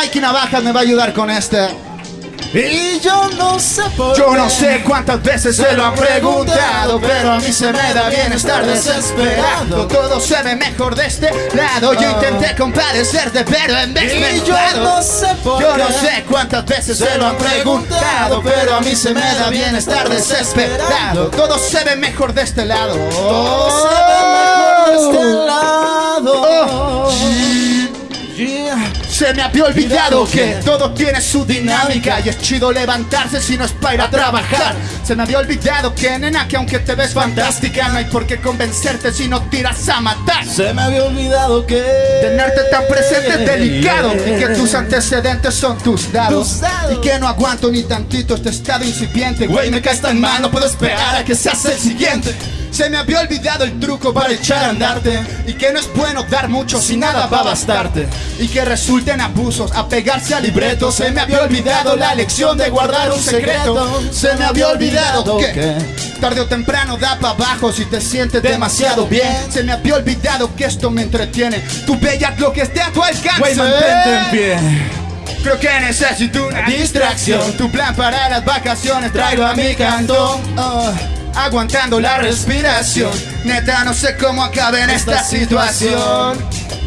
Mikey Navajas me va a ayudar con este. Y yo no sé por Yo no sé cuántas veces se lo han preguntado, pero a mí se me da bien estar desesperado. Todo se ve mejor de este lado. Yo intenté compadecerte, pero en vez Y yo no sé por Yo no sé cuántas veces se lo han preguntado, pero a mí se me da bien estar desesperado. Todo se ve mejor de este lado. Todo se ve mejor de este lado. Se me había olvidado que todo tiene su dinámica y es chido levantarse si no es para ir a trabajar. Se me había olvidado que nena que aunque te ves fantástica no hay por qué convencerte si no tiras a matar. Se me había olvidado que Tenerte tan presente es delicado y que tus antecedentes son tus dados Tus dados. y que no aguanto ni tantito este estado incipiente. Güey, me caes tan mal, no puedo esperar a que seas el siguiente. Se me había olvidado el truco para echar a andarte y que no es bueno dar mucho si nada va a bastarte y que resulten abusos a pegarse al libreto. Se me había olvidado la lección de guardar un secreto. Se me había olvidado que tarde o temprano da para abajo si te sientes demasiado bien. Se me había olvidado que esto me entretiene. Tu bella lo que esté a tu alcance. Güey, mantente en pie. Creo que necesito una distracción. Tu plan para las vacaciones traigo a mi cantón. Oh, aguantando la respiración. Neta, no sé cómo acabe en esta situación.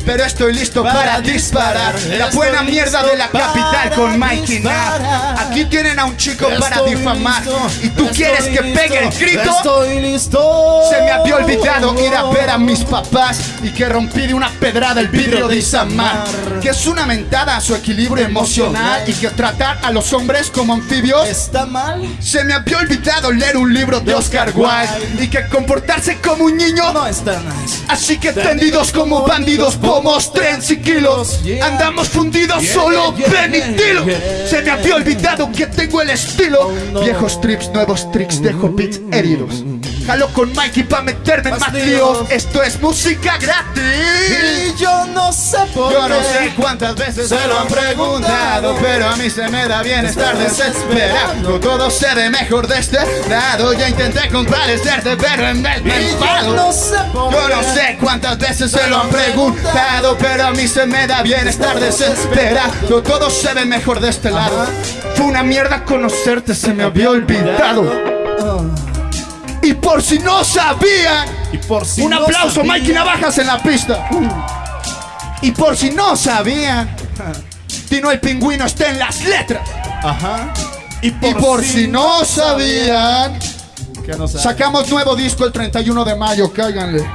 Pero estoy listo para disparar. La buena mierda de la capital con Mikey disparar. Aquí tienen a un chico para difamar. listo, Y tú quieres que pegue el grito. Estoy listo. Se me había olvidado ir a ver a mis papás y que rompí de una pedrada el vidrio de Isamar. Que es una mentada a su equilibrio emocional y que tratar a los hombres como anfibios. ¿Está mal? Se me había olvidado leer un libro de Oscar Wilde y que comportarse como un niño. No está nice. Así que tendidos como bandidos, pomos, trens y kilos. Andamos fundidos solo, yeah. Se me había olvidado que tengo el estilo. Oh. Viejos trips, nuevos tricks, dejo beats heridos. Jalo con Mikey pa' meterme en Más líos. Esto es música gratis. Y yo no sé por Yo no qué. sé cuántas veces se lo han preguntado, pero a mí se me da bien estar desesperado. Todo se ve mejor de este lado. Ya intenté compadecerte, pero en vez me enfado. no sé por Yo no sé cuántas veces se lo han preguntado, pero a mí se me da bien estar desesperado. Todo se ve mejor de este lado. Fue una mierda conocerte, se me había olvidado. Y por si no sabían, Y por si un no aplauso, sabía- Mikey Navajas en la pista. Y por si no sabían, Tino el pingüino está en las letras. Ajá. Y Y por si no sabían, Que no sacamos nuevo disco el 31 de mayo, cáiganle.